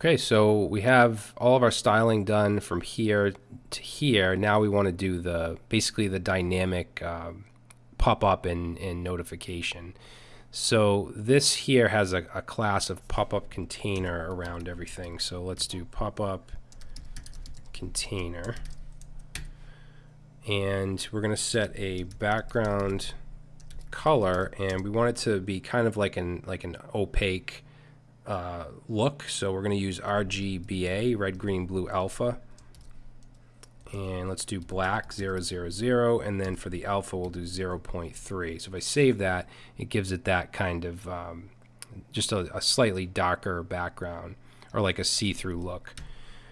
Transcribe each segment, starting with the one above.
Okay, so we have all of our styling done from here to here. Now we want to do the basically the dynamic um, pop-up and, and notification. So this here has a, a class of pop-up container around everything. So let's do pop-up container. And we're going to set a background color and we want it to be kind of like an like an opaque uh, look. So we're going to use RGBA, red, green, blue, alpha. And let's do black 000, and then for the alpha we'll do 0.3. So if I save that, it gives it that kind of um, just a, a slightly darker background or like a see-through look.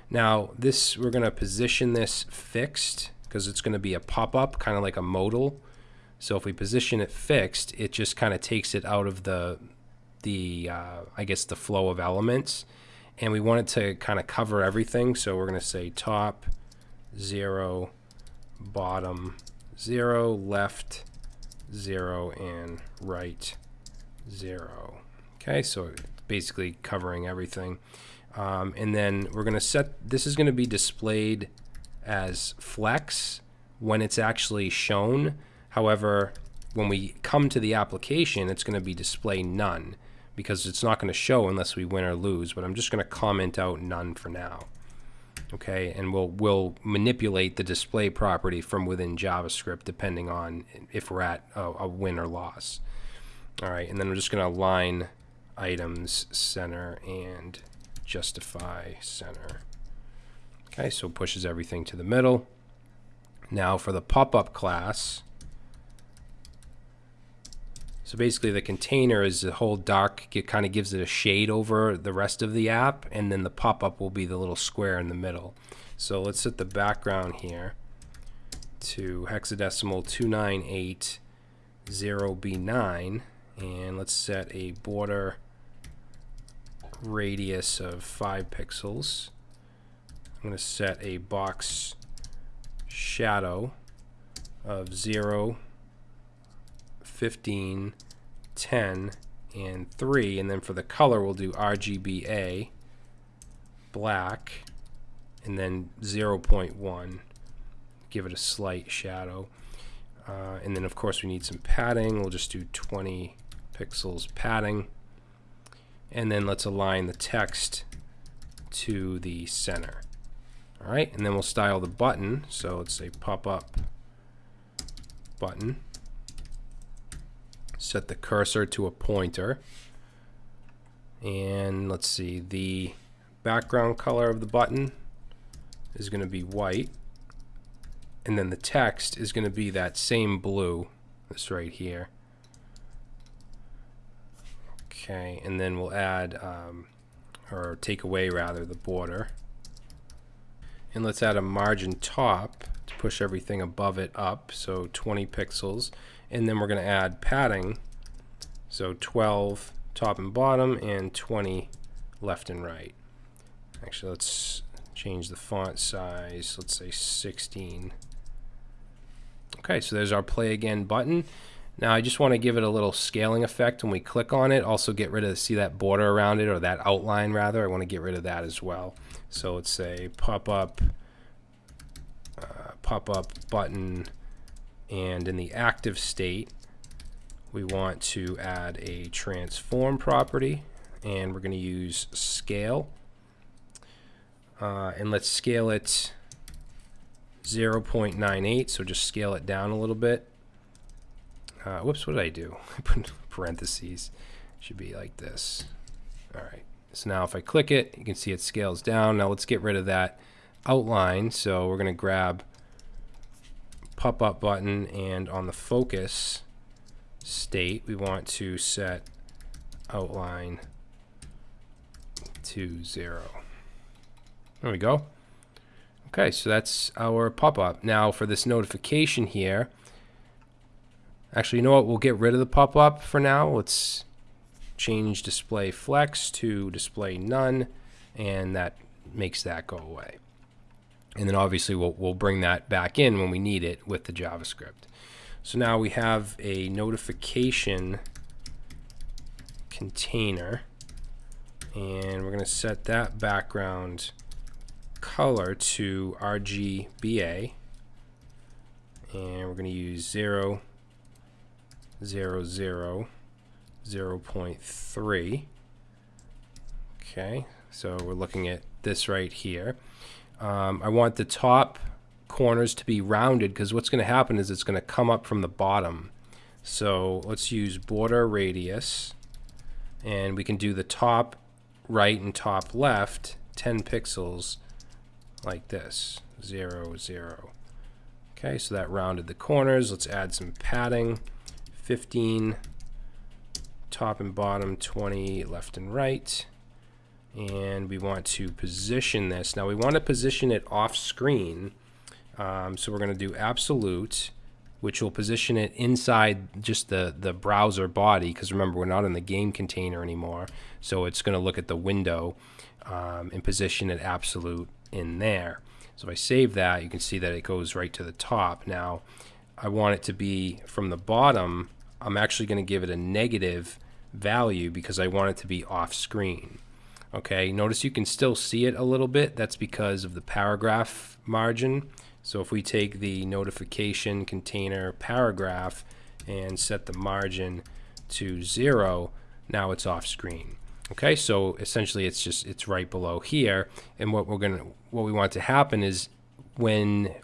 Now this we're going to position this fixed because it's going to be a pop-up, kind of like a modal. So if we position it fixed, it just kind of takes it out of the the uh, I guess the flow of elements. And we want it to kind of cover everything. So we're going to say top 0 bottom 0 left 0 and right 0 okay so basically covering everything. Um, and then we're going to set this is going to be displayed as flex when it's actually shown. However when we come to the application it's going to be display none because it's not going to show unless we win or lose, but I'm just going to comment out none for now. Okay, and we'll, we'll manipulate the display property from within JavaScript depending on if we're at a, a win or loss. All right, and then we're just going to align items center and justify center. Okay, so pushes everything to the middle. Now for the pop-up class, so basically the container is the whole dark, it kind of gives it a shade over the rest of the app, and then the pop-up will be the little square in the middle. So let's set the background here to hexadecimal 2980B9, and let's set a border radius of 5 pixels. I'm going to set a box shadow of 0 15, 10, and 3. And then for the color, we'll do RGBA, black, and then 0.1. Give it a slight shadow. Uh, and then, of course, we need some padding. We'll just do 20 pixels padding. And then let's align the text to the center. All right, and then we'll style the button. So let's say pop-up button set the cursor to a pointer. And let's see, the background color of the button is going to be white. And then the text is going to be that same blue, this right here. Okay, and then we'll add, um, or take away rather, the border. And let's add a margin top to push everything above it up, so 20 pixels and then we're going to add padding. So 12 top and bottom and 20 left and right. Actually let's change the font size. Let's say 16 okay so there's our play again button. Now I just want to give it a little scaling effect when we click on it. Also get rid of see that border around it or that outline rather? I want to get rid of that as well. So let's say pop up uh, pop up button and in the active state, we want to add a transform property and we're going to use scale. Uh, and let's scale it 0.98, so just scale it down a little bit. Uh, whoops, what did I do? I put parentheses. Should be like this. All right. So now if I click it, you can see it scales down. Now let's get rid of that outline. So we're going to grab pop-up button and on the focus state we want to set outline to zero. There we go. Okay, so that's our pop-up. Now for this notification here, actually, you know what? We'll get rid of the pop-up for now. Let's change display flex to display none, and that makes that go away. And then obviously we'll, we'll bring that back in when we need it with the JavaScript. So now we have a notification container. And we're going to set that background color to RGBA and we're going to use 0 0 0 0.3 okay so we're looking at this right here um, I want the top corners to be rounded because what's going to happen is it's going to come up from the bottom. So let's use border radius and we can do the top right and top left 10 pixels like this 0 0 okay so that rounded the corners. Let's add some padding. 15 top and bottom 20 left and right and we want to position this now we want to position it off screen um, so we're going to do absolute which will position it inside just the, the browser body, because remember, we're not in the game container anymore. So it's going to look at the window um, and position it absolute in there. So if I save that, you can see that it goes right to the top. Now, I want it to be from the bottom. I'm actually going to give it a negative value because I want it to be off screen. Okay, notice you can still see it a little bit. That's because of the paragraph margin. So if we take the notification container paragraph and set the margin to zero, now it's off screen. Okay, so essentially it's just it's right below here. And what we're gonna what we want to happen is when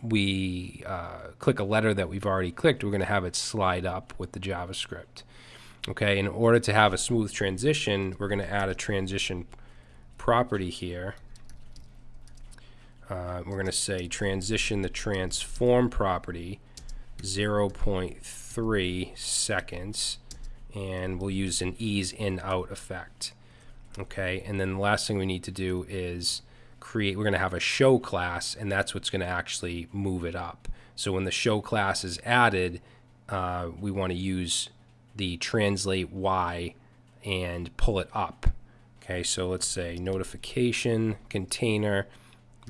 we uh, click a letter that we've already clicked, we're going to have it slide up with the JavaScript. Okay, in order to have a smooth transition, we're going to add a transition property here. Uh, we're going to say transition the transform property 0.3 seconds and we'll use an ease in out effect. Okay and then the last thing we need to do is create we're going to have a show class and that's what's going to actually move it up. So when the show class is added uh, we want to use the translate y and pull it up. Okay so let's say notification container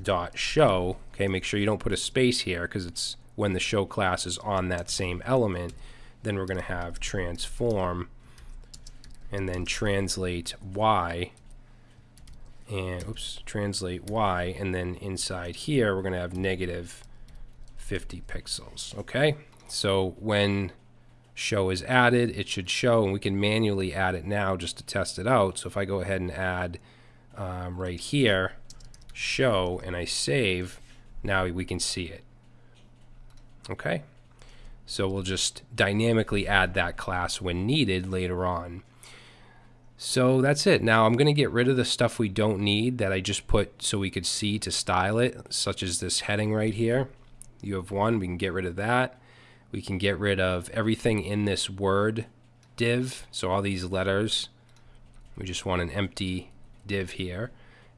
dot show. Okay make sure you don't put a space here because it's when the show class is on that same element then we're going to have transform and then translate y and oops translate y and then inside here we're going to have negative 50 pixels okay? So when show is added it should show and we can manually add it now just to test it out so if I go ahead and add um, right here show and I save, now we can see it. Okay? So we'll just dynamically add that class when needed later on. So that's it. Now I'm going to get rid of the stuff we don't need that I just put so we could see to style it, such as this heading right here. You have one, we can get rid of that. We can get rid of everything in this word div, so all these letters. We just want an empty div here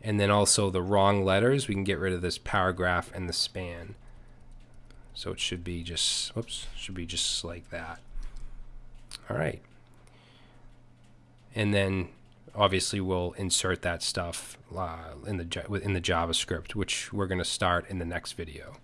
and then also the wrong letters, we can get rid of this paragraph and the span. So it should be just, whoops, should be just like that. All right. And then obviously we'll insert that stuff uh, in the in the JavaScript, which we're going to start in the next video.